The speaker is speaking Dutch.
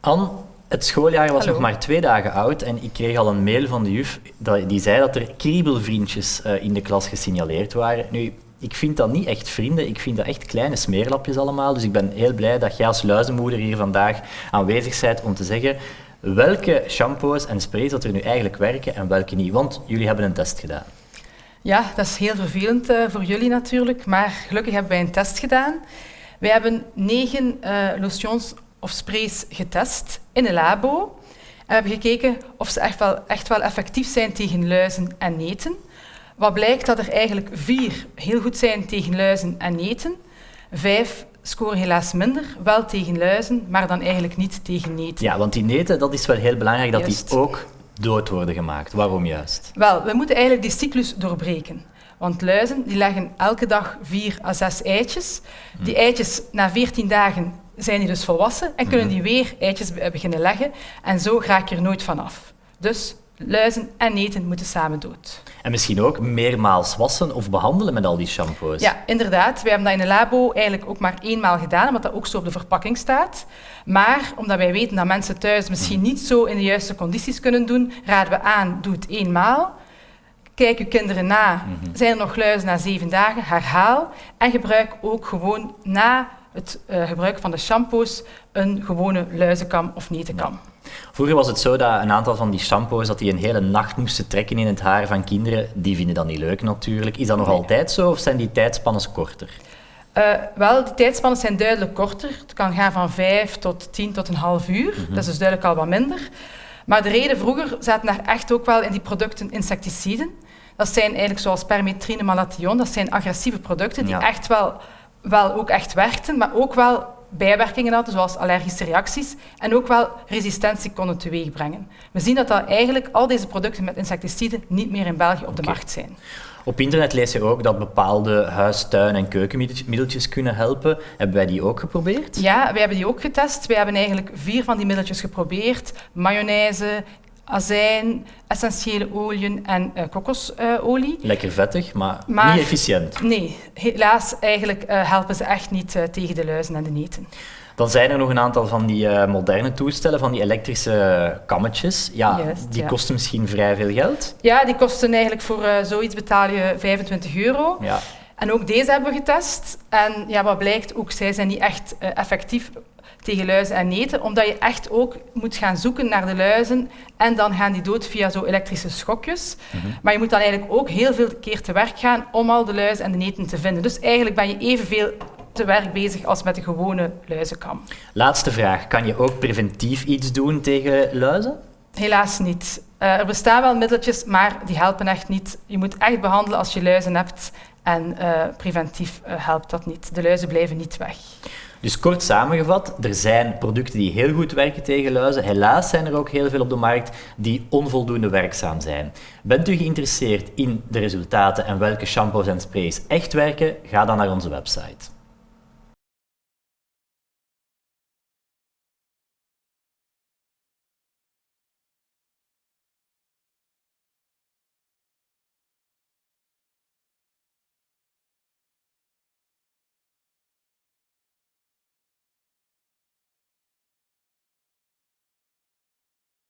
Anne, het schooljaar was nog maar twee dagen oud en ik kreeg al een mail van de juf die zei dat er kriebelvriendjes eh, in de klas gesignaleerd waren. Nu, ik vind dat niet echt vrienden, ik vind dat echt kleine smeerlapjes allemaal. Dus ik ben heel blij dat jij als luizenmoeder hier vandaag aanwezig bent om te zeggen welke shampoos en sprays dat er nu eigenlijk werken en welke niet. Want jullie hebben een test gedaan. Ja, dat is heel vervelend uh, voor jullie natuurlijk, maar gelukkig hebben wij een test gedaan. Wij hebben negen uh, lotions of sprays getest in een labo. En we hebben gekeken of ze echt wel, echt wel effectief zijn tegen luizen en neten. Wat blijkt dat er eigenlijk vier heel goed zijn tegen luizen en neten. Vijf scoren helaas minder, wel tegen luizen, maar dan eigenlijk niet tegen neten. Ja, want die neten, dat is wel heel belangrijk dat die ook dood worden gemaakt. Waarom juist? Wel, we moeten eigenlijk die cyclus doorbreken. Want luizen die leggen elke dag vier à zes eitjes. Die eitjes na 14 dagen zijn die dus volwassen en kunnen hmm. die weer eitjes beginnen leggen. En zo ga ik er nooit vanaf. Dus luizen en neten moeten samen dood. En misschien ook meermaals wassen of behandelen met al die shampoos. Ja, inderdaad. Wij hebben dat in een labo eigenlijk ook maar eenmaal gedaan, omdat dat ook zo op de verpakking staat. Maar omdat wij weten dat mensen thuis misschien niet zo in de juiste condities kunnen doen, raden we aan, doe het eenmaal. Kijk uw kinderen na. Mhm. Zijn er nog luizen na zeven dagen? Herhaal. En gebruik ook gewoon na het uh, gebruik van de shampoos een gewone luizenkam of netenkam. Vroeger was het zo dat een aantal van die shampoos dat die een hele nacht moesten trekken in het haar van kinderen. Die vinden dat niet leuk natuurlijk. Is dat nog altijd zo of zijn die tijdspannen korter? Uh, wel, de tijdspannen zijn duidelijk korter. Het kan gaan van 5 tot 10 tot een half uur. Mhm. Dat is dus duidelijk al wat minder. Maar de reden vroeger zaten daar echt ook wel in die producten insecticiden. Dat zijn eigenlijk zoals permetrine, malathion. Dat zijn agressieve producten die echt wel, wel ook echt werkten, maar ook wel bijwerkingen hadden, zoals allergische reacties, en ook wel resistentie konden teweegbrengen. We zien dat, dat eigenlijk al deze producten met insecticiden niet meer in België op de markt zijn. Op internet lees je ook dat bepaalde huis-, tuin- en keukenmiddeltjes kunnen helpen. Hebben wij die ook geprobeerd? Ja, wij hebben die ook getest. Wij hebben eigenlijk vier van die middeltjes geprobeerd. Mayonaise, azijn, essentiële oliën en uh, kokosolie. Lekker vettig, maar, niet efficiënt. Nee, helaas eigenlijk uh, helpen ze echt niet uh, tegen de luizen en de neten. Dan zijn er nog een aantal van die moderne toestellen, van die elektrische kammetjes. Ja, die kosten misschien vrij veel geld. Ja, die kosten eigenlijk voor zoiets betaal je 25 euro. Ja. En ook deze hebben we getest. En ja, wat blijkt, ook zij zijn niet echt effectief tegen luizen en neten, omdat je echt ook moet gaan zoeken naar de luizen en dan gaan die dood via zo elektrische schokjes. Mhm. Maar je moet dan eigenlijk ook heel veel keer te werk gaan om al de luizen en de neten te vinden. Dus eigenlijk ben je evenveel te werk bezig als met de gewone luizenkam. Laatste vraag. Kan je ook preventief iets doen tegen luizen? Helaas niet. Uh, er bestaan wel middeltjes, maar die helpen echt niet. Je moet echt behandelen als je luizen hebt en uh, preventief uh, helpt dat niet. De luizen blijven niet weg. Dus kort samengevat, er zijn producten die heel goed werken tegen luizen. Helaas zijn er ook heel veel op de markt die onvoldoende werkzaam zijn. Bent u geïnteresseerd in de resultaten en welke shampoos en sprays echt werken? Ga dan naar onze website.